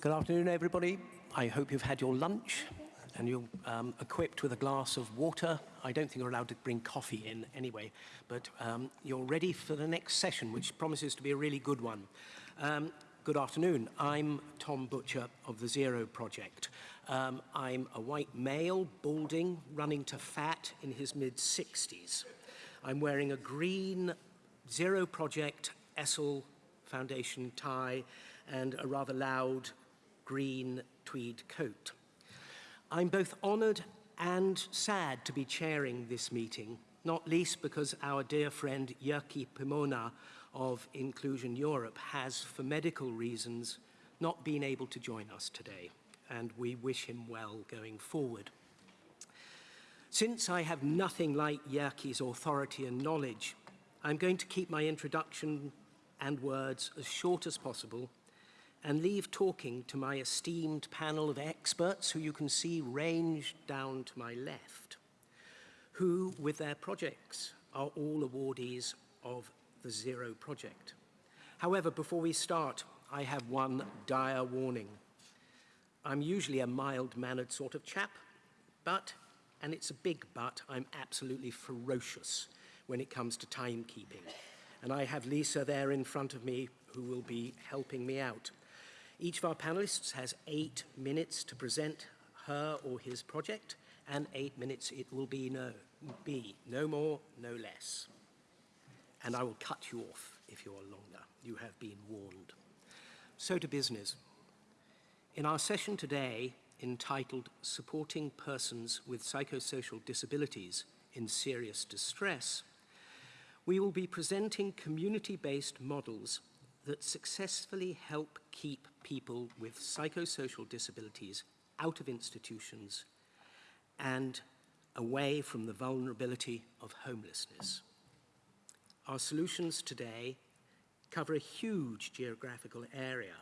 Good afternoon, everybody. I hope you've had your lunch and you're um, equipped with a glass of water. I don't think you're allowed to bring coffee in anyway, but um, you're ready for the next session, which promises to be a really good one. Um, good afternoon. I'm Tom Butcher of the Zero Project. Um, I'm a white male, balding, running to fat in his mid-60s. I'm wearing a green Zero Project Essel Foundation tie and a rather loud green tweed coat. I'm both honoured and sad to be chairing this meeting, not least because our dear friend Jyrki Pinomaa of Inclusion Europe has, for medical reasons, not been able to join us today, and we wish him well going forward. Since I have nothing like Jyrki's authority and knowledge, I'm going to keep my introduction and words as short as possible and leave talking to my esteemed panel of experts who you can see ranged down to my left, who, with their projects, are all awardees of the Zero Project. However, before we start, I have one dire warning. I'm usually a mild-mannered sort of chap, but, and it's a big but, I'm absolutely ferocious when it comes to timekeeping. And I have Lisa there in front of me who will be helping me out. Each of our panelists has eight minutes to present her or his project, and eight minutes it will be no, be no more, no less. And I will cut you off if you are longer. You have been warned. So to business. In our session today, entitled Supporting Persons with Psychosocial Disabilities in Serious Distress, we will be presenting community-based models that successfully help keep people with psychosocial disabilities out of institutions and away from the vulnerability of homelessness. Our solutions today cover a huge geographical area,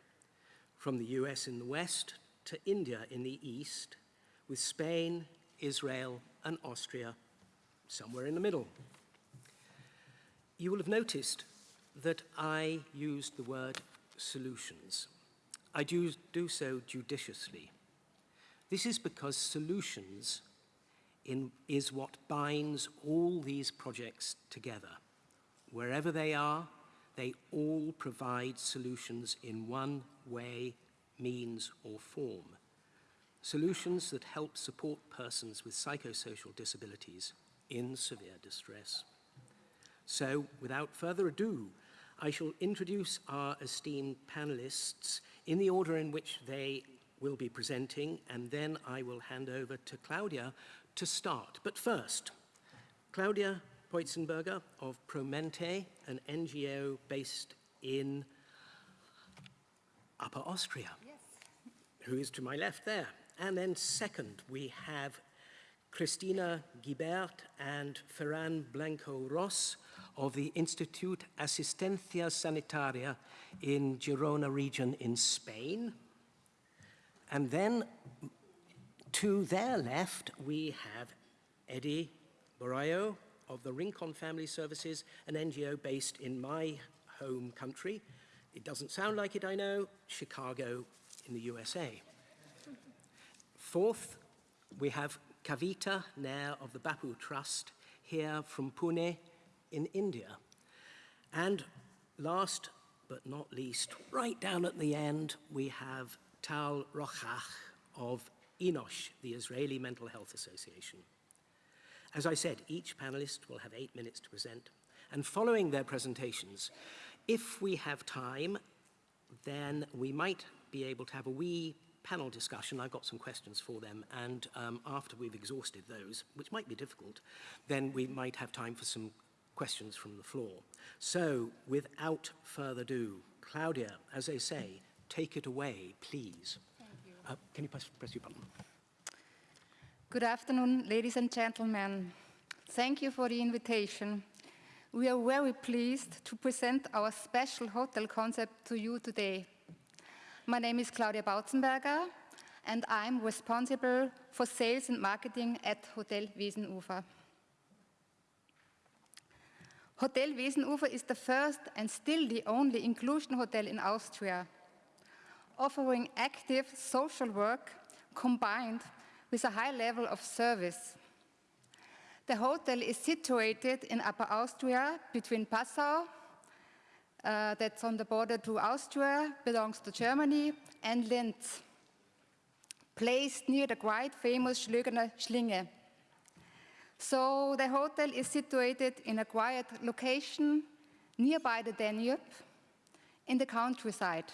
from the US in the west to India in the east, with Spain, Israel, and Austria somewhere in the middle. You will have noticed that I used the word solutions. I do, do so judiciously. This is because solutions in, is what binds all these projects together. Wherever they are, they all provide solutions in one way, means or form. Solutions that help support persons with psychosocial disabilities in severe distress. So, without further ado, I shall introduce our esteemed panelists in the order in which they will be presenting, and then I will hand over to Claudia to start. But first, Claudia Poitzenberger of Promente, an NGO based in Upper Austria, yes. who is to my left there. And then second, we have Christina Gisbert and Ferran Blanco Ross of the Institute Asistencia Sanitaria in Girona region in Spain. And then to their left, we have Eddie Borrayo of the Rincon Family Services, an NGO based in my home country. It doesn't sound like it, I know, Chicago in the USA. Fourth, we have Kavita Nair of the Bapu Trust here from Pune in India. And last but not least, right down at the end, we have Tal Rochach of Enosh, the Israeli Mental Health Association. As I said, each panelist will have eight minutes to present. And following their presentations, if we have time, then we might be able to have a wee panel discussion. I've got some questions for them. And um, after we've exhausted those, which might be difficult, then we might have time for some questions from the floor. So, without further ado, Claudia, as they say, take it away, please. Thank Uh, can you press, press your button? Good afternoon, ladies and gentlemen. Thank you for the invitation. We are very pleased to present our special hotel concept to you today. My name is Claudia Bautzenberger, and I'm responsible for sales and marketing at Hotel Wiesenufer. Hotel Wiesenufer is the first and still the only inclusion hotel in Austria. offering active social work combined with a high level of service. The hotel is situated in Upper Austria between Passau, uh, that's on the border to Austria, belongs to Germany, and Linz, placed near the quite famous Schlögener Schlinge. So the hotel is situated in a quiet location nearby the Danube in the countryside.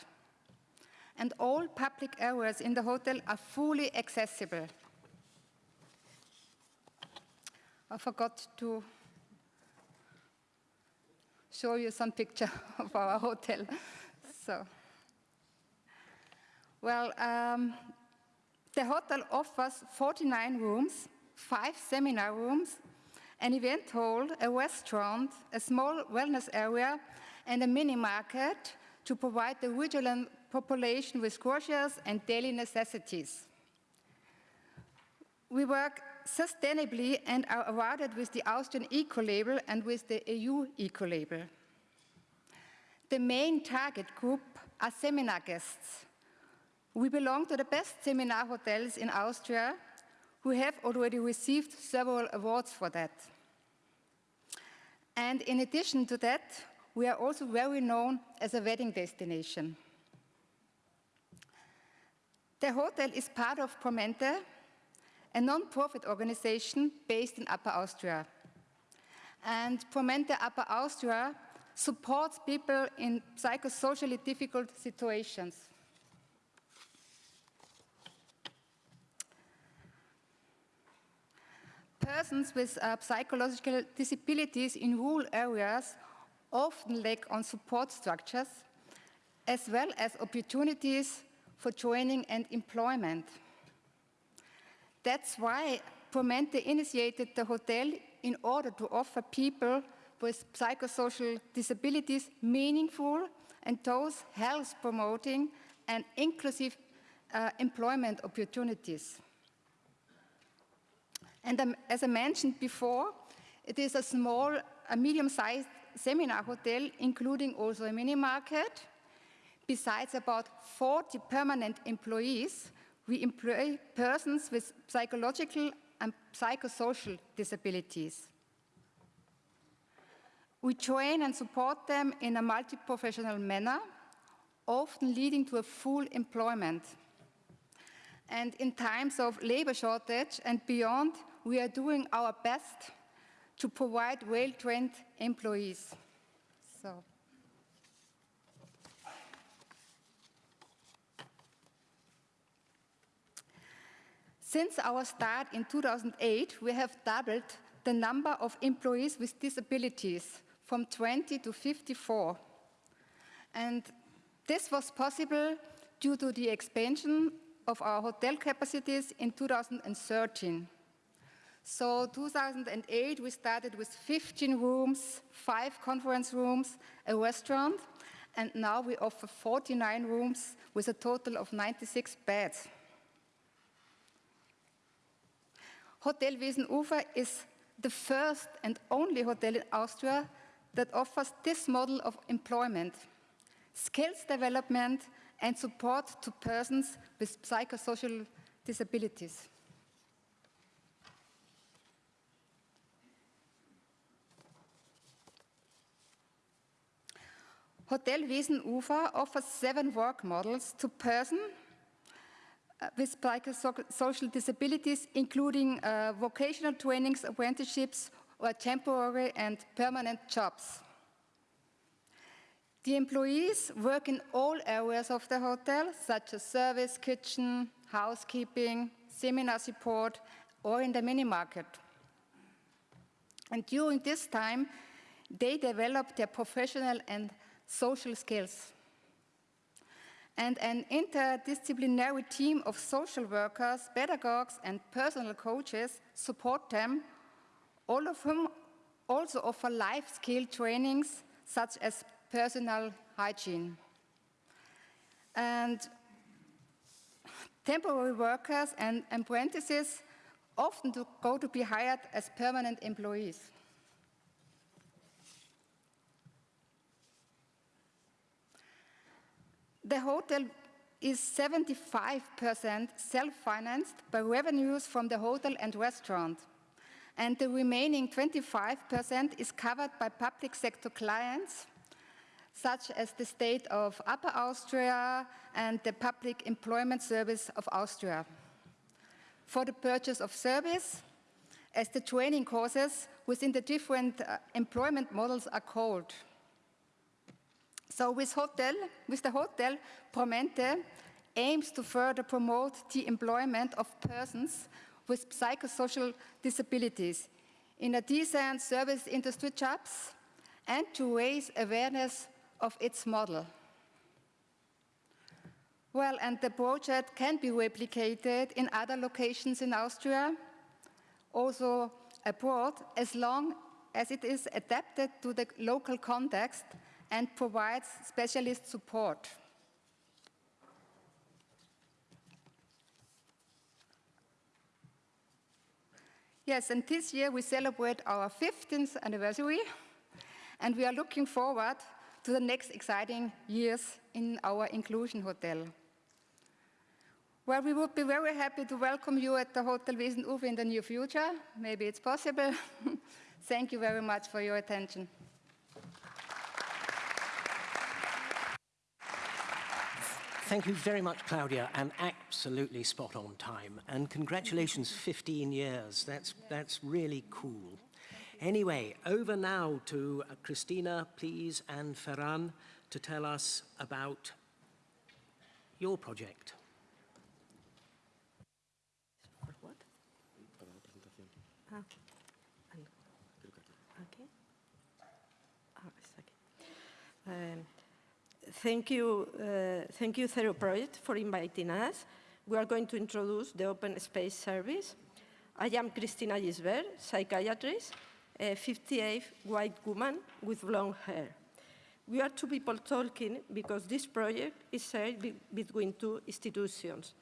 And all public areas in the hotel are fully accessible. I forgot to show you some picture of our hotel. So, well, um, the hotel offers 49 rooms, five seminar rooms, an event hall, a restaurant, a small wellness area, and a mini market to provide the regional population with groceries and daily necessities. We work sustainably and are awarded with the Austrian Eco-Label and with the EU Eco-Label. The main target group are seminar guests. We belong to the best seminar hotels in Austria who have already received several awards for that. And in addition to that, we are also very known as a wedding destination. The hotel is part of Promente, a non-profit organization based in Upper Austria. And Promente Upper Austria supports people in psychosocially difficult situations. Persons with uh, psychological disabilities in rural areas often lack on support structures, as well as opportunities for training and employment. That's why Promente initiated the hotel in order to offer people with psychosocial disabilities meaningful and those health promoting and inclusive uh, employment opportunities. And um, as I mentioned before, it is a small, a medium-sized seminar hotel, including also a mini market. Besides about 40 permanent employees, we employ persons with psychological and psychosocial disabilities. We train and support them in a multi-professional manner, often leading to a full employment. And in times of labor shortage and beyond, we are doing our best to provide well-trained employees. So. Since our start in 2008, we have doubled the number of employees with disabilities from 20 to 54. And this was possible due to the expansion of our hotel capacities in 2013. So 2008, we started with 15 rooms, five conference rooms, a restaurant, and now we offer 49 rooms with a total of 96 beds. Hotel Wiesenufer is the first and only hotel in Austria that offers this model of employment, skills development, and support to persons with psychosocial disabilities. Hotel Wiesenufer offers seven work models to persons with psychosocial disabilities, including uh, vocational trainings, apprenticeships, or temporary and permanent jobs. The employees work in all areas of the hotel, such as service, kitchen, housekeeping, seminar support, or in the mini market. And during this time, they develop their professional and social skills and an interdisciplinary team of social workers, pedagogues, and personal coaches support them, all of whom also offer life skill trainings such as personal hygiene. And temporary workers and apprentices often go to be hired as permanent employees. The hotel is 75% self-financed by revenues from the hotel and restaurant. And the remaining 25% is covered by public sector clients, such as the state of Upper Austria and the Public Employment Service of Austria. For the purchase of service, as the training courses within the different uh, employment models are called. So with, hotel, with the hotel, Promente aims to further promote the employment of persons with psychosocial disabilities in a decent service industry jobs and to raise awareness of its model. Well, and the project can be replicated in other locations in Austria, also abroad, as long as it is adapted to the local context and provides specialist support. Yes, and this year we celebrate our 15th anniversary, and we are looking forward to the next exciting years in our Inclusion Hotel. Well, we would be very happy to welcome you at the Hotel Wiesenufer in the near future. Maybe it's possible. Thank you very much for your attention. Thank you very much, Claudia, and absolutely spot on time. And congratulations, 15 years. That's, that's really cool. Anyway, over now to uh, Christina, please, and Ferran to tell us about your project. What? Ah, okay. Ah. Um, Thank you, uh, thank you, Zero Project, for inviting us. We are going to introduce the Open Space Service. I am Christina Gisbert, psychiatrist, a 58 white woman with blonde hair. We are two people talking because this project is shared be between two institutions.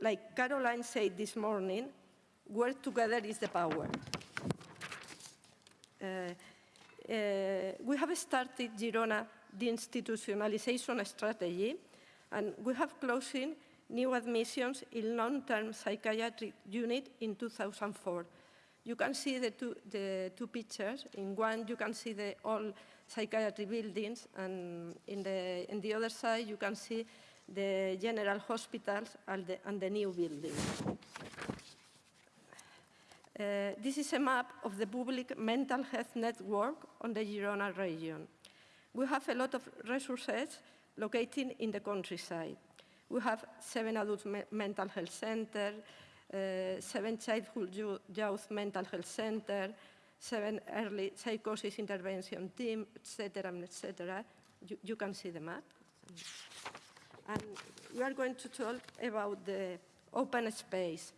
Like Caroline said this morning, work together is the power. Uh, uh, we have started Girona the institutionalization strategy, and we have closing new admissions in long-term psychiatric unit in 2004. You can see the two, the two pictures. In one, you can see the old psychiatry buildings, and in the, in the other side, you can see the general hospitals and the, and the new building. Uh, this is a map of the public mental health network on the Girona region. We have a lot of resources located in the countryside. We have seven adult me mental health centers, uh, seven childhood youth mental health centers, seven early psychosis intervention team, etc., etc. You, you can see the map. And we are going to talk about the open space.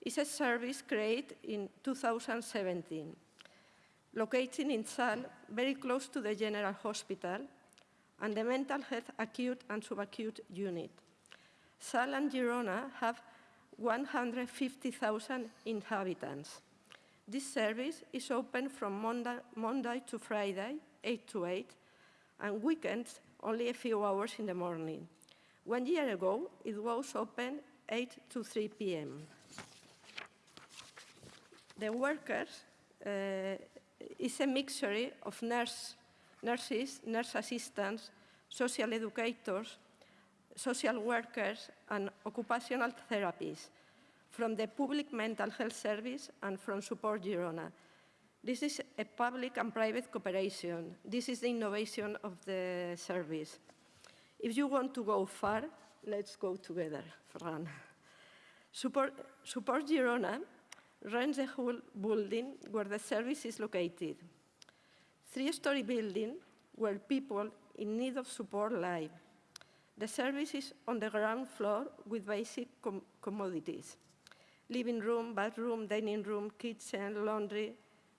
It's a service created in 2017 located in Salt, very close to the General Hospital, and the mental health acute and subacute unit. Salt and Girona have 150,000 inhabitants. This service is open from Monday, Monday to Friday, 8 to 8, and weekends only a few hours in the morning. One year ago, it was open 8 to 3 p.m. The workers uh, is a mixture of nurse, nurses, nurse assistants, social educators, social workers, and occupational therapists from the Public Mental Health Service and from Support Girona. This is a public and private cooperation. This is the innovation of the service. If you want to go far, let's go together, Fran. Support, Support Girona runs the whole building where the service is located. Three-story building where people in need of support live. The service is on the ground floor with basic com commodities. Living room, bathroom, dining room, kitchen, laundry,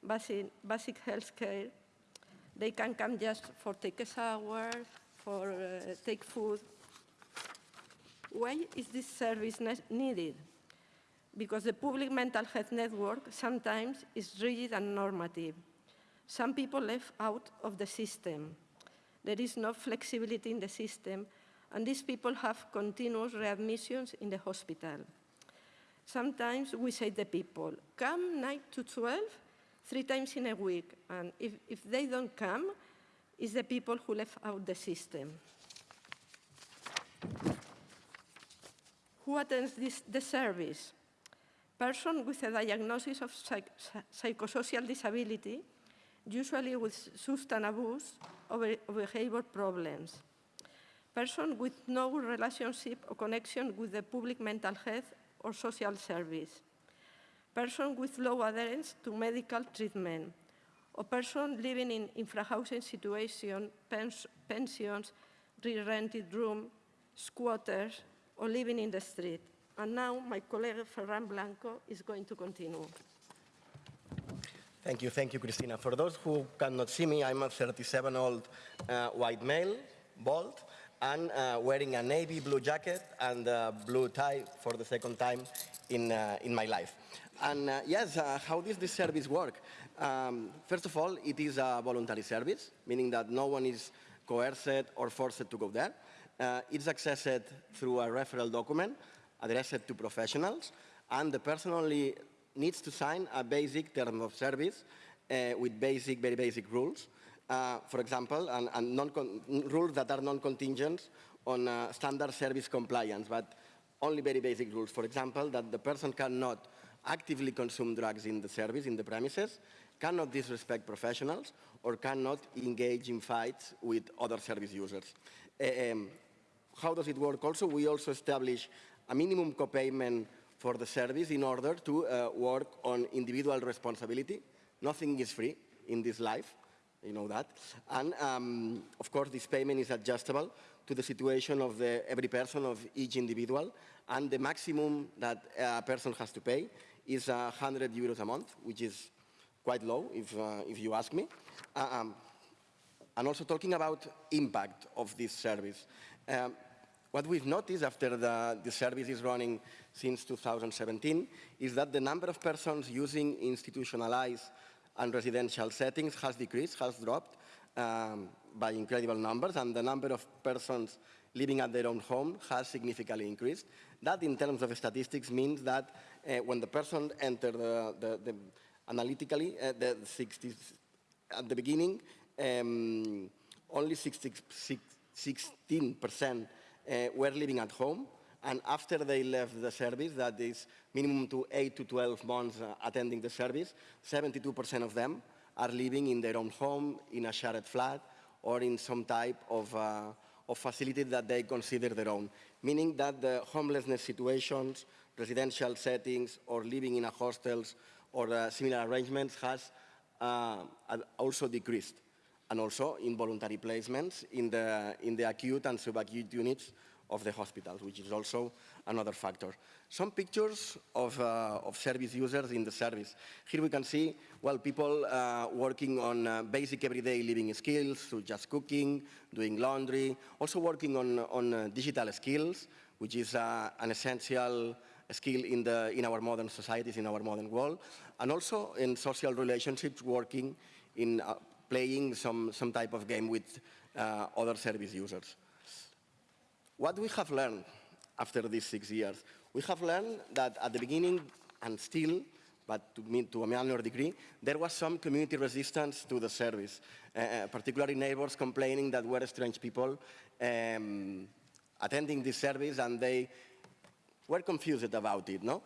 basic, basic health care. They can come just for take a shower, for uh, take food. Why is this service needed? Because the public mental health network sometimes is rigid and normative. Some people left out of the system. There is no flexibility in the system, and these people have continuous readmissions in the hospital. Sometimes we say to people, come 9 to 12, three times in a week, and if, if they don't come, it's the people who left out the system. Who attends this, the service? Person with a diagnosis of psych psychosocial disability, usually with substance abuse or, or behavior problems. Person with no relationship or connection with the public mental health or social service. Person with low adherence to medical treatment. Or person living in infrahousing situation, pens pensions, re-rented room, squatters, or living in the street. And now my colleague Ferran Blanco is going to continue. Thank you, thank you, Christina. For those who cannot see me, I'm a 37-old uh, white male, bald, and uh, wearing a navy blue jacket and a blue tie for the second time in, uh, in my life. And uh, yes, uh, how does this service work? Um, first of all, it is a voluntary service, meaning that no one is coerced or forced to go there. Uh, it's accessed through a referral document addressed to professionals, and the person only needs to sign a basic term of service uh, with basic, very basic rules. Uh, for example, and, and non rules that are non-contingent on uh, standard service compliance, but only very basic rules. For example, that the person cannot actively consume drugs in the service, in the premises, cannot disrespect professionals, or cannot engage in fights with other service users. Um, how does it work also? We also establish a minimum co-payment for the service in order to uh, work on individual responsibility. Nothing is free in this life, you know that. And um, of course, this payment is adjustable to the situation of the, every person, of each individual. And the maximum that a person has to pay is uh, 100 euros a month, which is quite low, if, uh, if you ask me. Uh, um, and also talking about impact of this service. Um, what we've noticed after the, the service is running since 2017 is that the number of persons using institutionalized and residential settings has decreased, has dropped um, by incredible numbers, and the number of persons living at their own home has significantly increased. That, in terms of statistics, means that uh, when the person entered the, the, the, analytically, uh, the 60s, at the beginning, um, only 16% uh, were living at home, and after they left the service, that is minimum to 8 to 12 months uh, attending the service, 72% of them are living in their own home, in a shared flat, or in some type of, uh, of facility that they consider their own, meaning that the homelessness situations, residential settings, or living in a hostels or uh, similar arrangements has uh, also decreased and also involuntary placements in the, in the acute and subacute units of the hospitals, which is also another factor. Some pictures of, uh, of service users in the service. Here we can see, well, people uh, working on uh, basic everyday living skills, so just cooking, doing laundry, also working on, on uh, digital skills, which is uh, an essential skill in, the, in our modern societies, in our modern world, and also in social relationships, working in uh, playing some, some type of game with uh, other service users. What we have learned after these six years, we have learned that at the beginning and still, but to, me, to a minor degree, there was some community resistance to the service, uh, particularly neighbors complaining that were strange people um, attending this service and they were confused about it. No?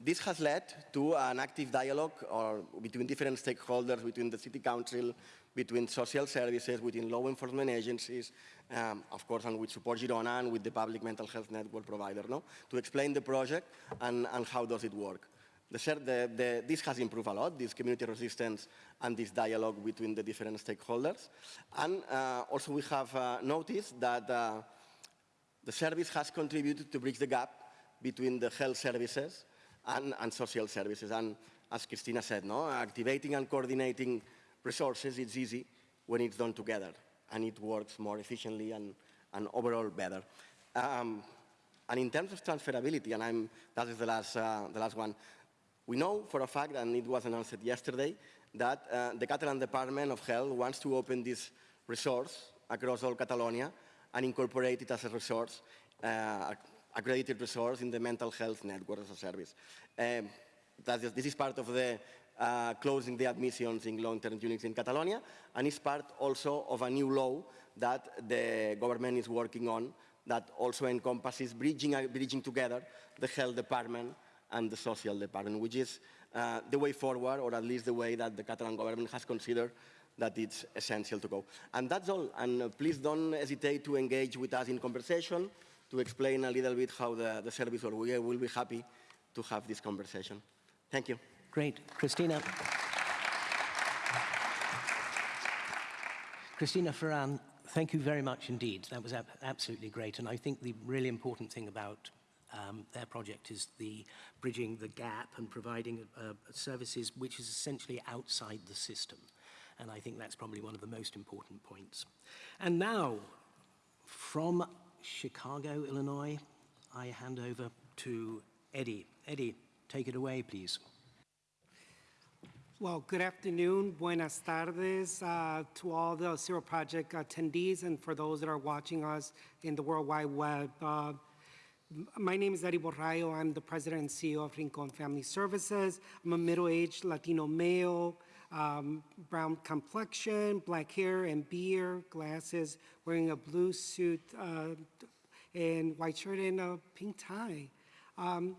This has led to an active dialogue or between different stakeholders, between the City Council, between social services, between law enforcement agencies, um, of course, and with Support Girona and with the public mental health network provider, no? to explain the project and, and how does it work. The, the, this has improved a lot, this community resistance and this dialogue between the different stakeholders. And uh, also we have uh, noticed that uh, the service has contributed to bridge the gap between the health services and, and social services. And as Christina said, no, activating and coordinating resources, it's easy when it's done together and it works more efficiently and, and overall better. Um, and in terms of transferability, and I'm, that is the last, uh, the last one, we know for a fact, and it was announced yesterday, that uh, the Catalan Department of Health wants to open this resource across all Catalonia and incorporate it as a resource, uh, accredited resource in the mental health network as a service. Um, this is part of the uh, closing the admissions in long-term units in Catalonia, and it's part also of a new law that the government is working on that also encompasses bridging, uh, bridging together the health department and the social department, which is uh, the way forward, or at least the way that the Catalan government has considered that it's essential to go. And that's all. And uh, please don't hesitate to engage with us in conversation, to explain a little bit how the, the service, or we will be happy to have this conversation. Thank you. Great. Christina. Christina Ferran, thank you very much indeed. That was ab absolutely great. And I think the really important thing about um, their project is the bridging the gap and providing uh, services which is essentially outside the system. And I think that's probably one of the most important points. And now, from Chicago, Illinois, I hand over to Eddie. Eddie, take it away, please. Well, good afternoon, buenas tardes uh, to all the Zero Project attendees and for those that are watching us in the World Wide Web. Uh, my name is Eddie Borrayo. I'm the president and CEO of Rincon Family Services. I'm a middle-aged Latino male, um, brown complexion, black hair and beard, glasses, wearing a blue suit uh, and white shirt and a pink tie. Um,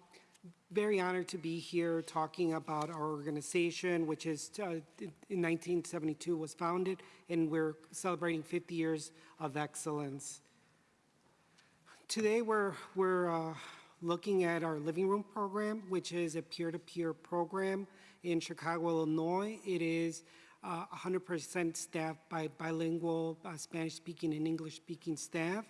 very honored to be here talking about our organization, which is uh, in 1972 was founded, and we're celebrating 50 years of excellence. Today, we're, we're uh, looking at our living room program, which is a peer-to-peer program in Chicago, Illinois. It is uh, 100% staffed by bilingual uh, Spanish-speaking and English-speaking staff.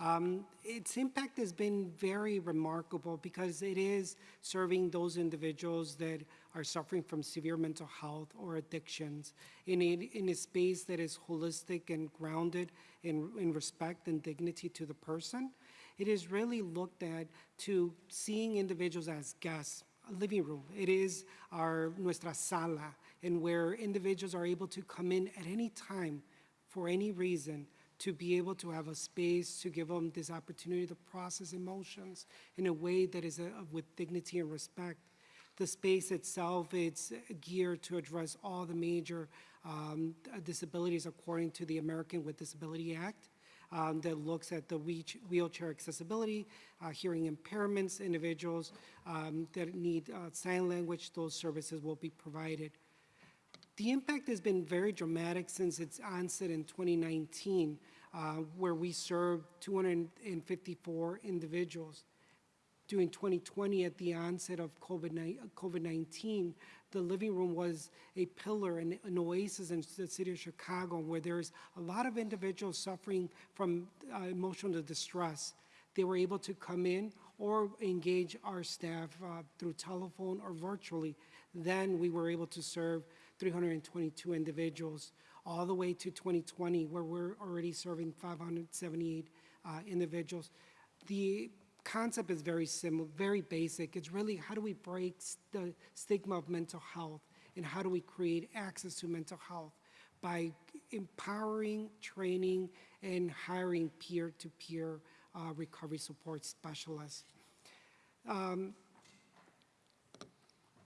Um, its impact has been very remarkable because it is serving those individuals that are suffering from severe mental health or addictions in a, in a space that is holistic and grounded in, in respect and dignity to the person. It is really looked at to seeing individuals as guests, a living room. It is our nuestra sala, and where individuals are able to come in at any time for any reason to be able to have a space to give them this opportunity to process emotions in a way that is uh, with dignity and respect. The space itself, it's geared to address all the major um, disabilities according to the American with Disability Act. Um, that looks at the wheelchair accessibility, uh, hearing impairments, individuals um, that need uh, sign language, those services will be provided. The impact has been very dramatic since its onset in 2019, uh, where we served 254 individuals. During 2020, at the onset of COVID-19, the living room was a pillar and an oasis in the city of Chicago, where there's a lot of individuals suffering from uh, emotional distress. They were able to come in or engage our staff uh, through telephone or virtually. Then we were able to serve 322 individuals, all the way to 2020, where we're already serving 578 uh, individuals. The concept is very similar, very basic. It's really how do we break s- the stigma of mental health and how do we create access to mental health by empowering, training, and hiring peer-to-peer uh, recovery support specialists.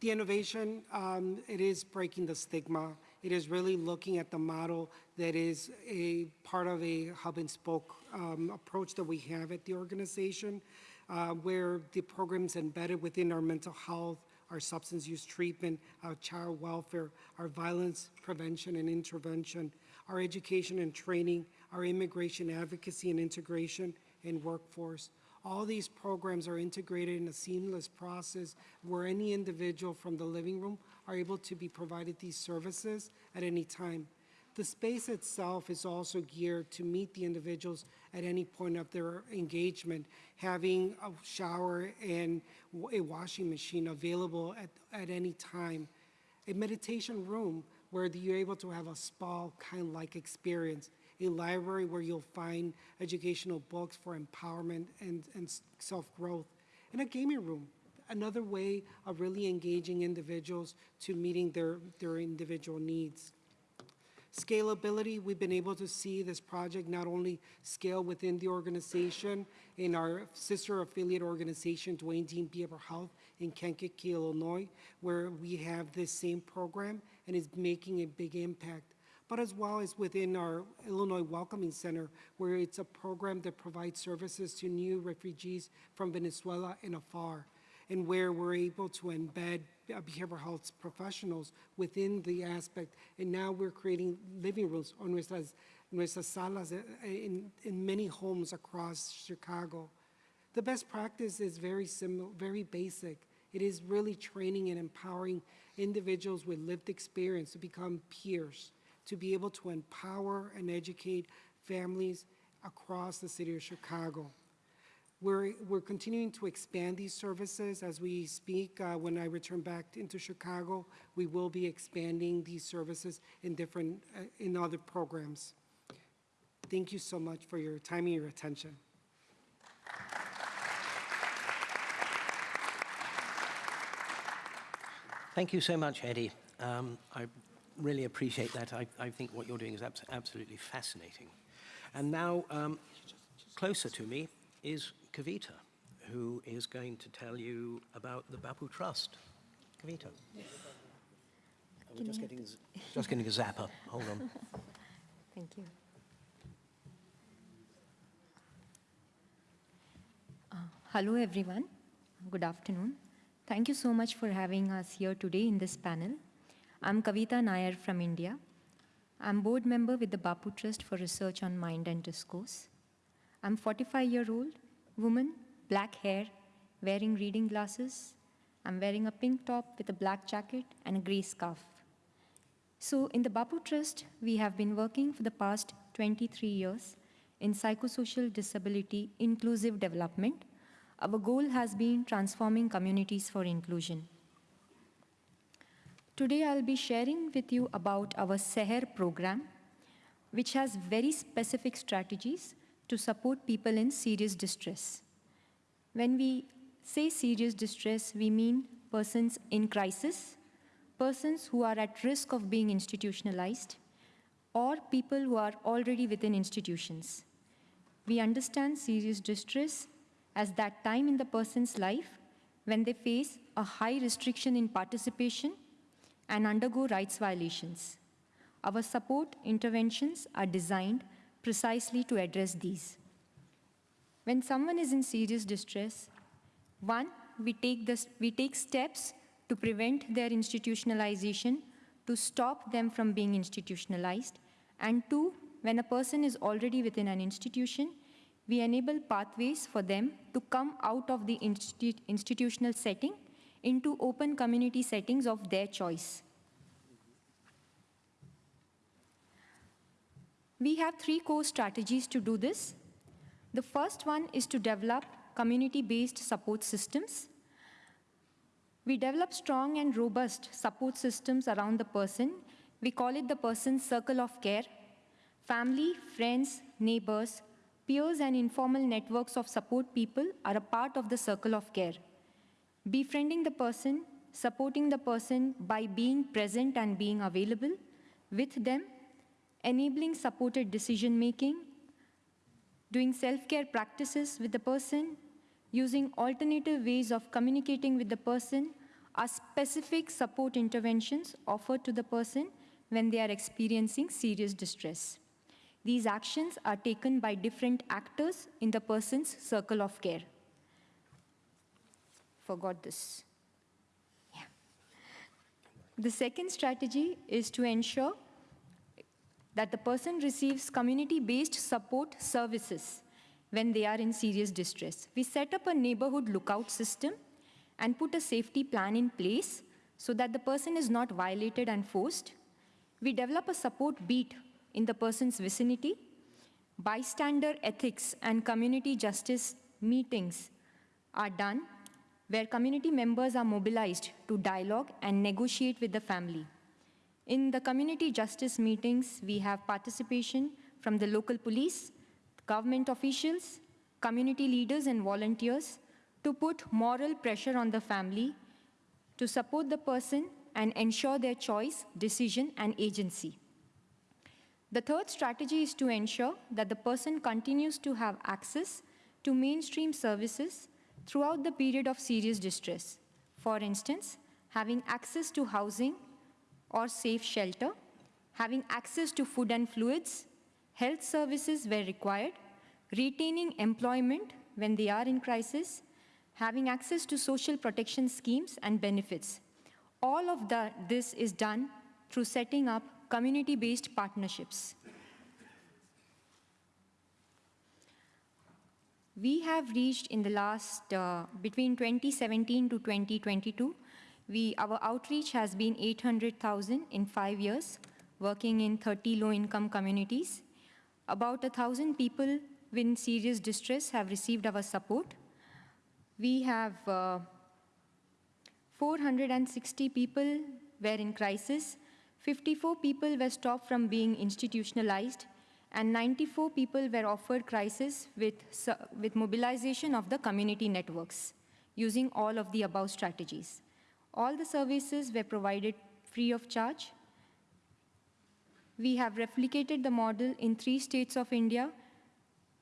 The innovation, um, it is breaking the stigma. It is really looking at the model that is a part of a hub and spoke um, approach that we have at the organization, uh, where the program's embedded within our mental health, our substance use treatment, our child welfare, our violence prevention and intervention, our education and training, our immigration advocacy and integration, and workforce. All these programs are integrated in a seamless process where any individual from the living room are able to be provided these services at any time. The space itself is also geared to meet the individuals at any point of their engagement, having a shower and a washing machine available at, at any time. A meditation room where you're able to have a spa kind of like experience a library where you'll find educational books for empowerment and, and self-growth, and a gaming room, another way of really engaging individuals to meeting their, their individual needs. Scalability, we've been able to see this project not only scale within the organization in our sister affiliate organization, Duane Dean Behavioral Health in Kankakee, Illinois, where we have this same program and is making a big impact but as well as within our Illinois Welcoming Center, where it's a program that provides services to new refugees from Venezuela and afar, and where we're able to embed uh, behavioral health professionals within the aspect. And now we're creating living rooms on nuestras, nuestras salas uh, in, in many homes across Chicago. The best practice is very similar, very basic. It is really training and empowering individuals with lived experience to become peers to be able to empower and educate families across the city of Chicago. We're, we're continuing to expand these services as we speak. Uh, when I return back into Chicago, we will be expanding these services in different, uh, in other programs. Thank you so much for your time and your attention. Thank you so much, Eddie. Um, I really appreciate that. I, I think what you're doing is abs absolutely fascinating. And now, um, closer to me is Kavita, who is going to tell you about the Bapu Trust. Kavita. Yes. We're just getting, just getting a zapper. Hold on. Thank you. Uh, Hello, everyone. Good afternoon. Thank you so much for having us here today in this panel. I'm Kavita Nair from India. I'm board member with the Bapu Trust for Research on Mind and Discourse. I'm 45-year-old woman, black hair, wearing reading glasses. I'm wearing a pink top with a black jacket and a gray scarf. So in the Bapu Trust, we have been working for the past 23 years in psychosocial disability inclusive development. Our goal has been transforming communities for inclusion. Today I'll be sharing with you about our Seher program, which has very specific strategies to support people in serious distress. When we say serious distress, we mean persons in crisis, persons who are at risk of being institutionalized, or people who are already within institutions. We understand serious distress as that time in the person's life when they face a high restriction in participation and undergo rights violations. Our support interventions are designed precisely to address these. When someone is in serious distress, one, we take, we take steps to prevent their institutionalization, to stop them from being institutionalized, and two, when a person is already within an institution, we enable pathways for them to come out of the institu institutional setting into open community settings of their choice. We have three core strategies to do this. The first one is to develop community-based support systems. We develop strong and robust support systems around the person. We call it the person's circle of care. Family, friends, neighbors, peers, and informal networks of support people are a part of the circle of care. Befriending the person, supporting the person by being present and being available with them, enabling supported decision making, doing self-care practices with the person, using alternative ways of communicating with the person are specific support interventions offered to the person when they are experiencing serious distress. These actions are taken by different actors in the person's circle of care. Forgot this. Yeah. The second strategy is to ensure that the person receives community-based support services when they are in serious distress. We set up a neighborhood lookout system and put a safety plan in place so that the person is not violated and forced. We develop a support beat in the person's vicinity. Bystander ethics and community justice meetings are done where community members are mobilized to dialogue and negotiate with the family. In the community justice meetings, we have participation from the local police, government officials, community leaders and volunteers to put moral pressure on the family to support the person and ensure their choice, decision, and agency. The third strategy is to ensure that the person continues to have access to mainstream services throughout the period of serious distress. For instance, having access to housing or safe shelter, having access to food and fluids, health services where required, retaining employment when they are in crisis, having access to social protection schemes and benefits. All of that, this is done through setting up community-based partnerships. We have reached in the last, uh, between 2017 to 2022, we, our outreach has been 800,000 in five years, working in 30 low-income communities. About 1,000 people in serious distress have received our support. We have uh, 460 people were in crisis, 54 people were stopped from being institutionalized, and 94 people were offered crisis with, with mobilization of the community networks, using all of the above strategies. All the services were provided free of charge. We have replicated the model in three states of India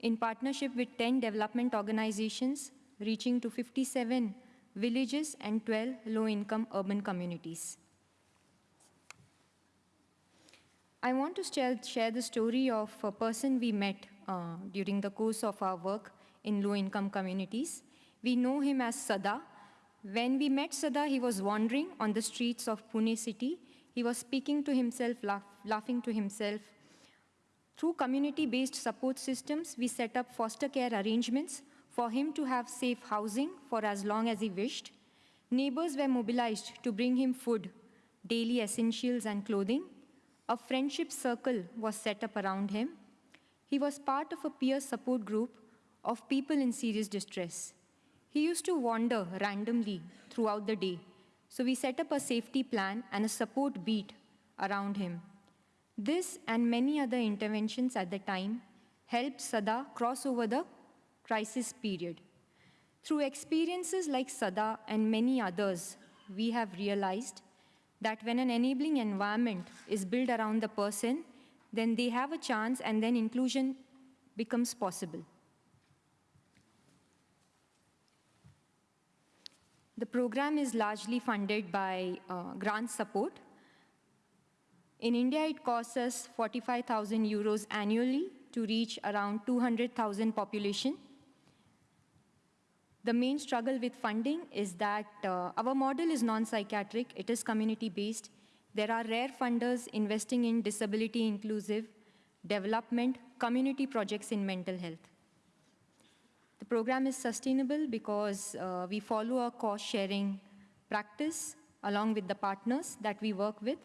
in partnership with 10 development organizations, reaching to 57 villages and 12 low-income urban communities. I want to share, the story of a person we met uh, during the course of our work in low-income communities. We know him as Sada. When we met Sada, he was wandering on the streets of Pune city. He was speaking to himself, laugh, laughing to himself. Through community-based support systems, we set up foster care arrangements for him to have safe housing for as long as he wished. Neighbors were mobilized to bring him food, daily essentials and clothing. A friendship circle was set up around him. He was part of a peer support group of people in serious distress. He used to wander randomly throughout the day, so we set up a safety plan and a support beat around him. This and many other interventions at the time helped Sada cross over the crisis period. Through experiences like Sada and many others, we have realized that when an enabling environment is built around the person, then they have a chance and then inclusion becomes possible. The program is largely funded by uh, grant support. In India, it costs us 45,000 euros annually to reach around 200,000 population. The main struggle with funding is that uh, our model is non-psychiatric, it is community-based. There are rare funders investing in disability inclusive development, community projects in mental health. The program is sustainable because uh, we follow a cost sharing practice along with the partners that we work with.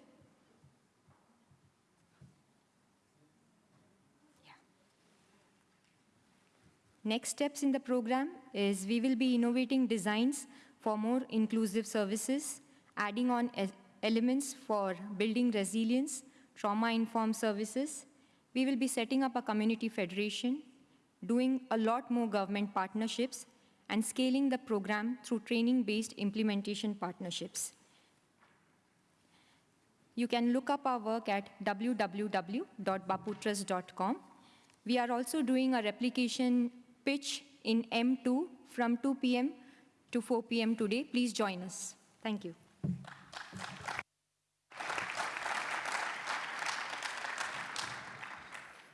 Next steps in the program is we will be innovating designs for more inclusive services, adding on elements for building resilience, trauma-informed services. We will be setting up a community federation, doing a lot more government partnerships, and scaling the program through training-based implementation partnerships. You can look up our work at www.baputrust.com. We are also doing a replication pitch in M2 from 2 p.m. to 4 p.m. today. Please join us. Thank you.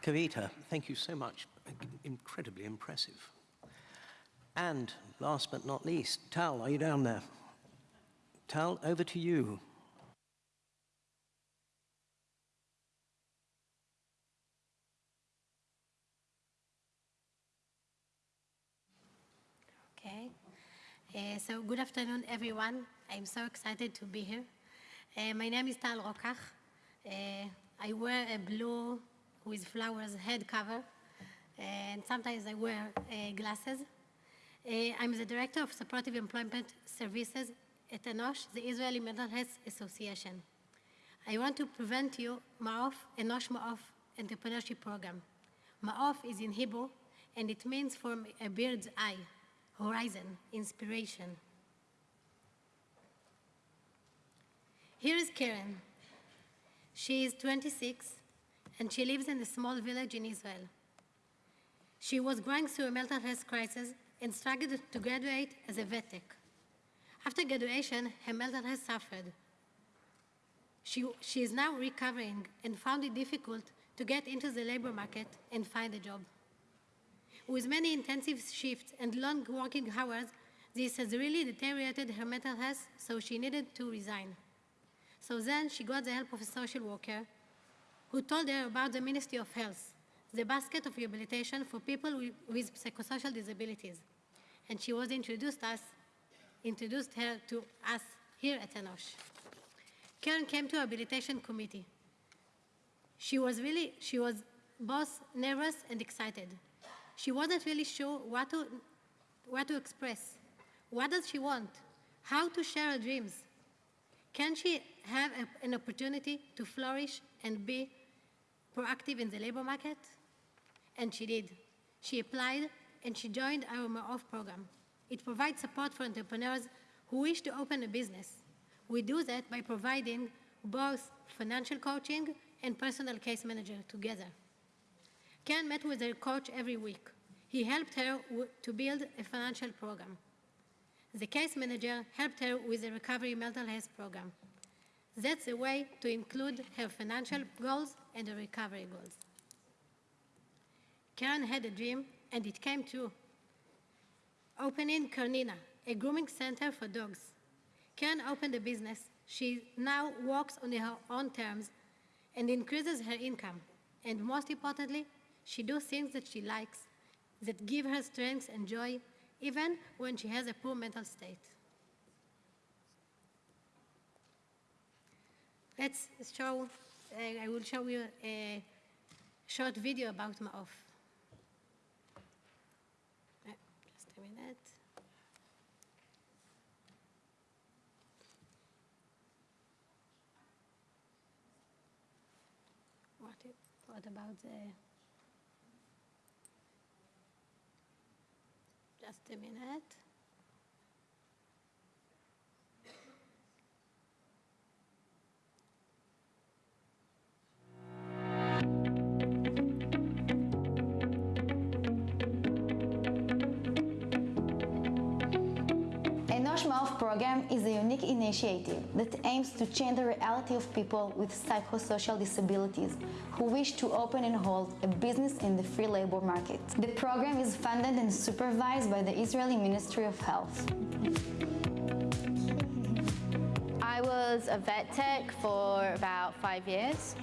Kavita, thank you so much. Incredibly impressive. And last but not least, Tal, are you down there? Tal, over to you. Okay. Uh, so good afternoon, everyone. I'm so excited to be here. Uh, my name is Tal Rokach. Uh, I wear a blue with flowers head cover, and sometimes I wear uh, glasses. Uh, I'm the Director of Supportive Employment Services at ENOSH, the Israeli Mental Health Association. I want to present you Ma'of, ENOSH Ma'of Entrepreneurship Program. Ma'of is in Hebrew, and it means from a bird's eye horizon, inspiration. Here is Karen. She is 26 and she lives in a small village in Israel. She was going through a mental health crisis and struggled to graduate as a vet tech. After graduation, her mental health suffered. She, she is now recovering and found it difficult to get into the labor market and find a job. With many intensive shifts and long working hours, this has really deteriorated her mental health, so she needed to resign. So then she got the help of a social worker who told her about the Ministry of Health, the basket of rehabilitation for people with, psychosocial disabilities. And she was introduced us, introduced her to us here at Enosh. Karen came to rehabilitation committee. She was really, she was both nervous and excited. She wasn't really sure what to, what to express. What does she want? How to share her dreams? Can she have a, an opportunity to flourish and be proactive in the labor market? And she did. She applied and she joined our Ma'of program. It provides support for entrepreneurs who wish to open a business. We do that by providing both financial coaching and personal case manager together. Ken met with her coach every week. He helped her to build a financial program. The case manager helped her with the recovery mental health program. That's a way to include her financial goals and her recovery goals. Karen had a dream, and it came true. Opening Karnina, a grooming center for dogs. Karen opened a business. She now works on her own terms and increases her income. And most importantly, she does things that she likes, that give her strength and joy, even when she has a poor mental state. Let's show, uh, I will show you a short video about Ma'of. Uh, Just a minute. What, about the, just a minute. Ma'of program is a unique initiative that aims to change the reality of people with psychosocial disabilities who wish to open and hold a business in the free labor market. The program is funded and supervised by the Israeli Ministry of Health. I was a vet tech for about five years.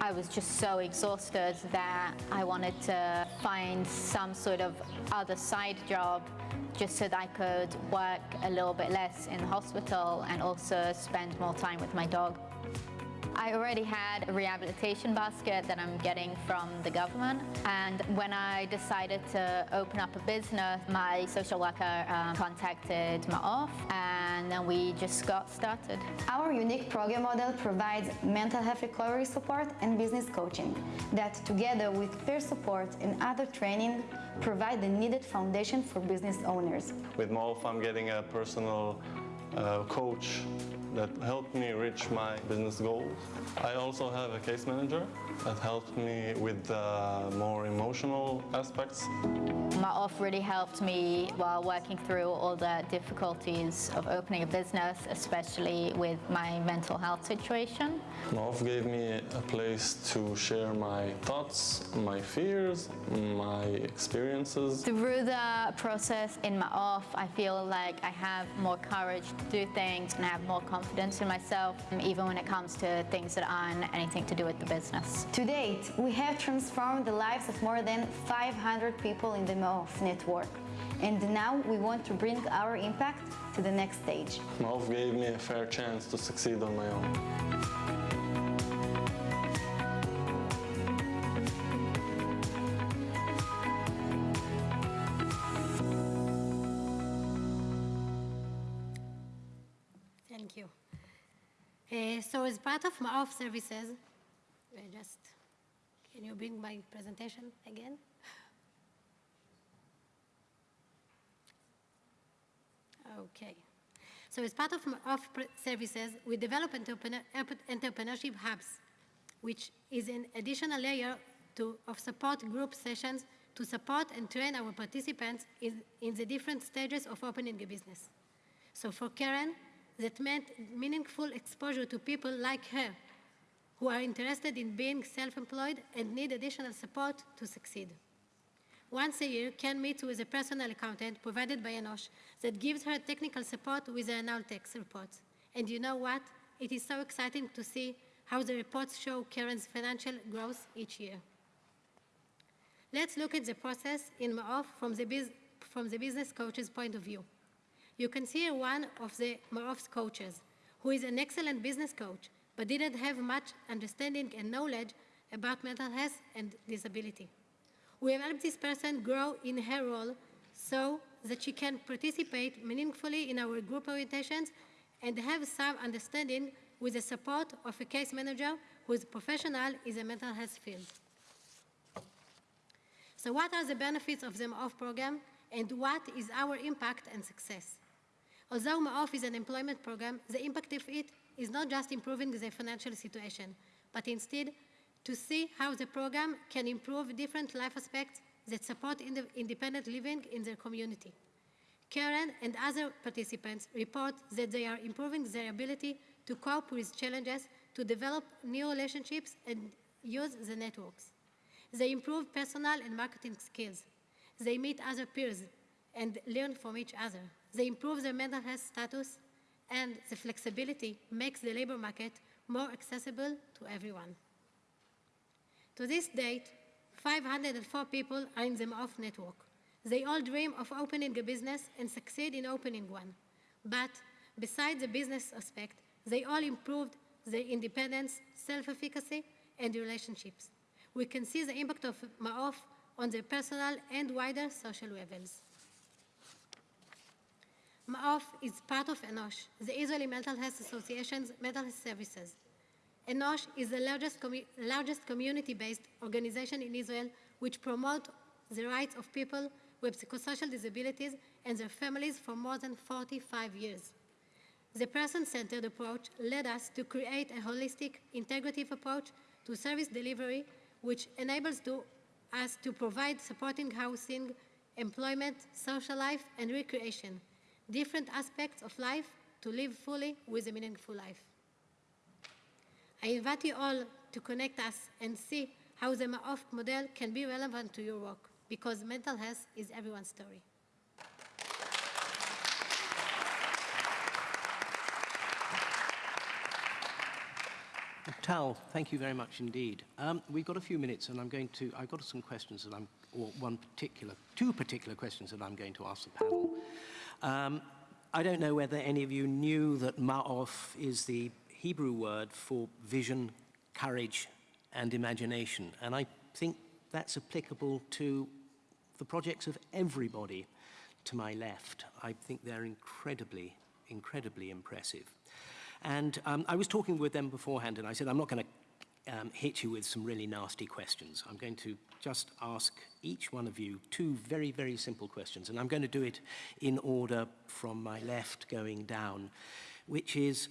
I was just so exhausted that I wanted to find some sort of other side job just so that I could work a little bit less in the hospital and also spend more time with my dog. I already had a rehabilitation basket that I'm getting from the government. And when I decided to open up a business, my social worker um, contacted Ma'of and then we just got started. Our unique program model provides mental health recovery support and business coaching that, together with peer support and other training, provide the needed foundation for business owners. With Ma'of, I'm getting a personal uh, coach that helped me reach my business goals. I also have a case manager that helped me with the more emotional aspects. Ma'of really helped me while working through all the difficulties of opening a business, especially with my mental health situation. Ma'of gave me a place to share my thoughts, my fears, my experiences. Through the process in Ma'of, I feel like I have more courage to do things and I have more confidence in myself, even when it comes to things that aren't anything to do with the business. To date, we have transformed the lives of more than 500 people in the Ma'of network. And now we want to bring our impact to the next stage. Ma'of gave me a fair chance to succeed on my own. Thank you. Uh, so as part of Ma'of services, I just, can you bring my presentation again? Okay. So as part of pr- services, we develop entrepreneur, entrepreneurship hubs. which is an additional layer to, of support group sessions to support and train our participants in, in the different stages of opening a business. So for Karen, that meant meaningful exposure to people like her who are interested in being self-employed and need additional support to succeed. Once a year, Karen meets with a personal accountant provided by Enosh that gives her technical support with the annual tax reports. And you know what? It is so exciting to see how the reports show Karen's financial growth each year. Let's look at the process in Ma'of from the, biz- from the business coach's point of view. You can see one of the Ma'of's coaches, who is an excellent business coach, but didn't have much understanding and knowledge about mental health and disability. We have helped this person grow in her role so that she can participate meaningfully in our group orientations and have some understanding with the support of a case manager who is professional in the mental health field. So what are the benefits of the MAOF program and what is our impact and success? Although MAOF is an employment program, the impact of it is not just improving the financial situation, but instead to see how the program can improve different life aspects that support ind independent living in their community. Karen and other participants report that they are improving their ability to cope with challenges, to develop new relationships, and use the networks. They improve personal and marketing skills. They meet other peers and learn from each other. They improve their mental health status, and the flexibility makes the labor market more accessible to everyone. To this date, 504 people are in the MAOF network. They all dream of opening a business and succeed in opening one. But besides the business aspect, they all improved their independence, self-efficacy, and relationships. We can see the impact of MAOF on their personal and wider social levels. MAOF is part of ENOSH, the Israeli Mental Health Association's mental health services. ENOSH is the largest, commu largest community-based organization in Israel which promotes the rights of people with psychosocial disabilities and their families for more than 45 years. The person-centered approach led us to create a holistic, integrative approach to service delivery which enables to, us to provide supporting housing, employment, social life, and recreation, different aspects of life to live fully with a meaningful life. I invite you all to connect us and see how the MAOF model can be relevant to your work, because mental health is everyone's story. Tal, thank you very much indeed. Um, we've got a few minutes and I'm going to, I've got some questions that I'm, or one particular, two particular questions that I'm going to ask the panel. Um, I don't know whether any of you knew that Ma'of is the Hebrew word for vision, courage, and imagination. And I think that's applicable to the projects of everybody to my left. I think they're incredibly, incredibly impressive. And um, I was talking with them beforehand, and I said, I'm not going to um, hit you with some really nasty questions. I'm going to just ask each one of you two very, very simple questions, and I'm going to do it in order from my left going down, which is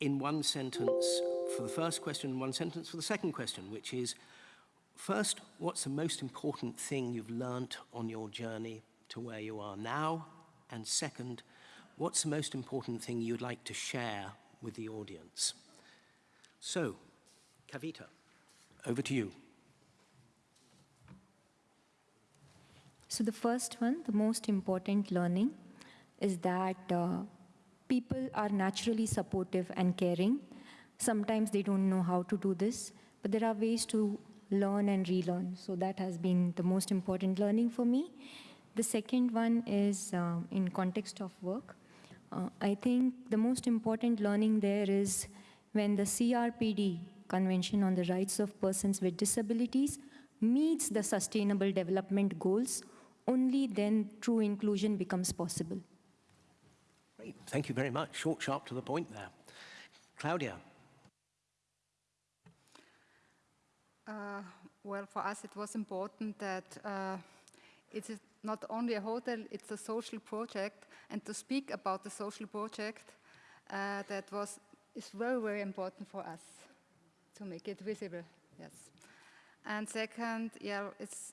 in one sentence for the first question, and one sentence for the second question, which is, first, what's the most important thing you've learnt on your journey to where you are now? And second, what's the most important thing you'd like to share with the audience? So, Kavita, over to you. So the first one, the most important learning, is that uh, people are naturally supportive and caring. Sometimes they don't know how to do this, but there are ways to learn and relearn. So that has been the most important learning for me. The second one is uh, in context of work. Uh, I think the most important learning there is when the CRPD, Convention on the Rights of Persons with Disabilities, meets the Sustainable Development Goals, only then true inclusion becomes possible. Great, thank you very much. Short, sharp, to the point there. Claudia. Uh, well, for us it was important that uh, it is not only a hotel, it's a social project, and to speak about the social project, uh, that was is very, very important for us. to make it visible, yes. And second, yeah, it's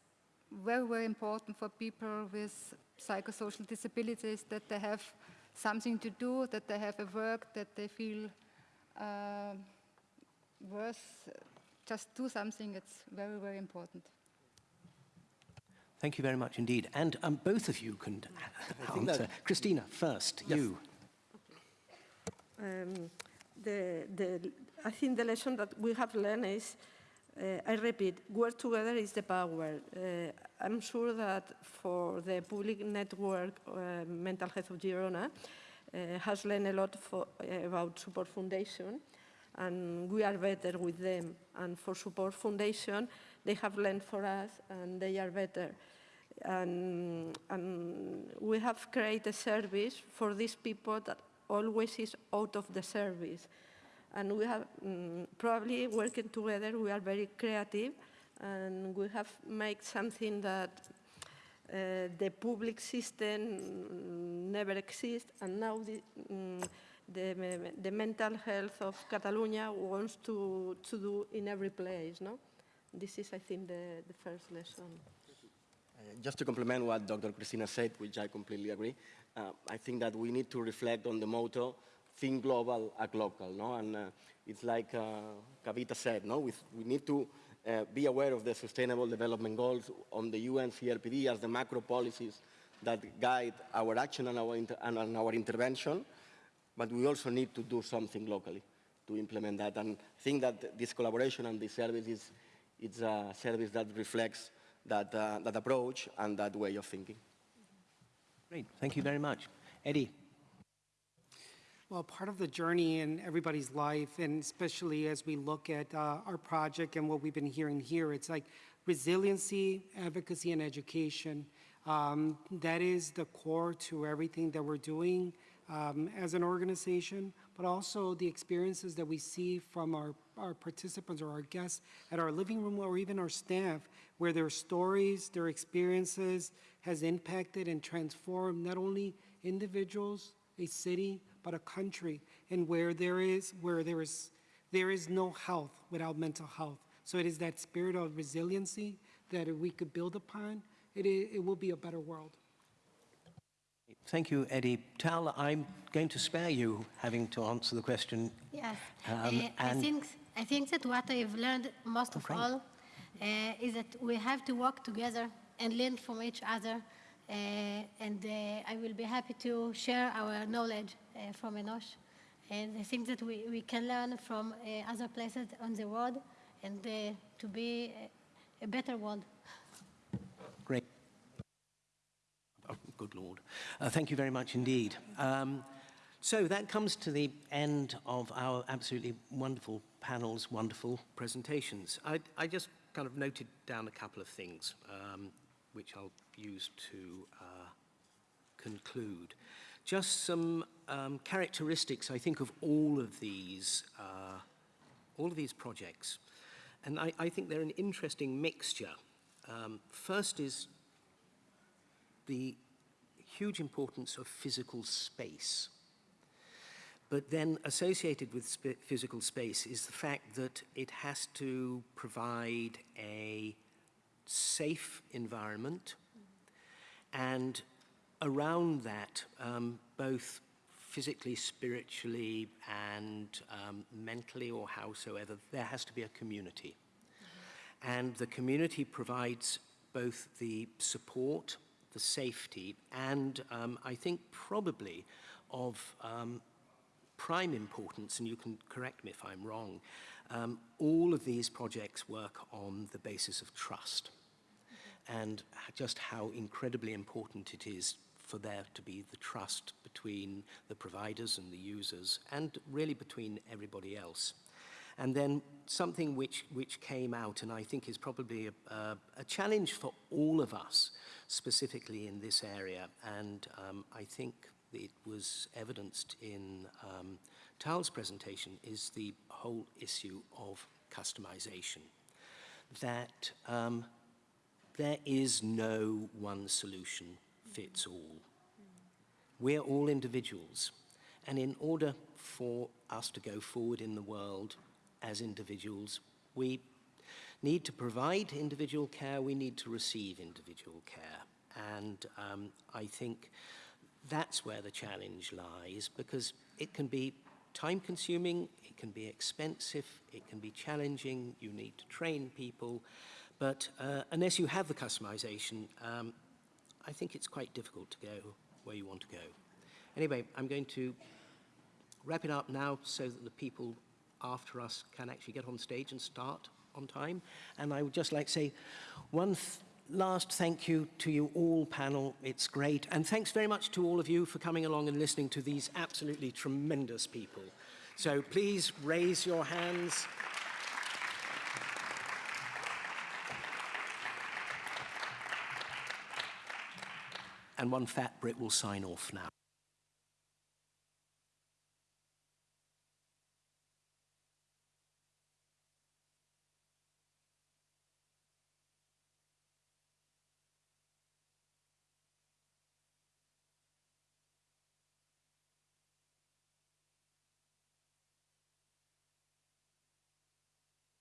very, very important for people with psychosocial disabilities that they have something to do, that they have a work, that they feel uh, worth just do something. It's very, very important. Thank you very much indeed. And um, both of you can think that- answer. Christina, first, you. Um, the, the, I think the lesson that we have learned is, uh, I repeat, work together is the power. Uh, I'm sure that for the public network, uh, Mental Health of Girona, uh, has learned a lot for, uh, about Support Foundation, and we are better with them. And for Support Foundation, they have learned for us, and they are better. And, and we have created a service for these people that always is out of the service. And we have mm, probably working together, we are very creative and we have made something that uh, the public system mm, never exists and now the, mm, the, the mental health of Catalonia wants to, to do in every place, no? This is, I think, the, the first lesson. Uh, Just to complement what Dr. Christina said, which I completely agree, uh, I think that we need to reflect on the motto, think global, act local, no? And uh, it's like uh, Kavita said, no? We, we need to uh, be aware of the Sustainable Development Goals on the UN CRPD as the macro policies that guide our action and our, and our intervention, but we also need to do something locally to implement that. And I think that this collaboration and this service is it's a service that reflects that, uh, that approach and that way of thinking. Great, thank you very much. Eddie, Well, part of the journey in everybody's life, and especially as we look at uh, our project and what we've been hearing here, it's like resiliency, advocacy, and education. Um, that is the core to everything that we're doing um, as an organization, but also the experiences that we see from our, our participants or our guests at our living room or even our staff, where their stories, their experiences has impacted and transformed not only individuals, a city, but a country, and where there is where there is there is no health without mental health. So it is that spirit of resiliency that we could build upon, it, it will be a better world. thank you, Eddie. Tal, I'm going to spare you having to answer the question. Yes, Um, Uh, I think I think that what I've learned most of all uh, is that we have to work together and learn from each other. Uh, and uh, I will be happy to share our knowledge from Enosh. And I think that we, we can learn from uh, other places on the world and uh, to be a, a better world. Great. Oh, good Lord. Uh, thank you very much indeed. Um, so that comes to the end of our absolutely wonderful panels, wonderful presentations. I, I just kind of noted down a couple of things, um, which I'll use to uh, conclude. Just some um, characteristics, I think, of all of these, uh, all of these projects. And I, I think they're an interesting mixture. Um, first is the huge importance of physical space. But then associated with sp- physical space is the fact that it has to provide a safe environment and around that, um, both physically, spiritually, and um, mentally, or howsoever, there has to be a community. And the community provides both the support, the safety, and um, I think probably of um, prime importance, and you can correct me if I'm wrong, um, all of these projects work on the basis of trust and just how incredibly important it is for there to be the trust between the providers and the users and really between everybody else. And then something which, which came out and I think is probably a, a, a challenge for all of us, specifically in this area, and um, I think it was evidenced in um, Tal's presentation, is the whole issue of customization. That um, there is no one solution fits all. We're all individuals. And in order for us to go forward in the world, as individuals. We need to provide individual care, we need to receive individual care. And um, I think that's where the challenge lies because it can be time consuming, it can be expensive, it can be challenging, you need to train people, but uh, unless you have the customization, um, I think it's quite difficult to go where you want to go. Anyway, I'm going to wrap it up now so that the people after us can actually get on stage and start on time. And I would just like to say one th last thank you to you all panel. It's great. And thanks very much to all of you for coming along and listening to these absolutely tremendous people. So please raise your hands. And one fat Brit will sign off now.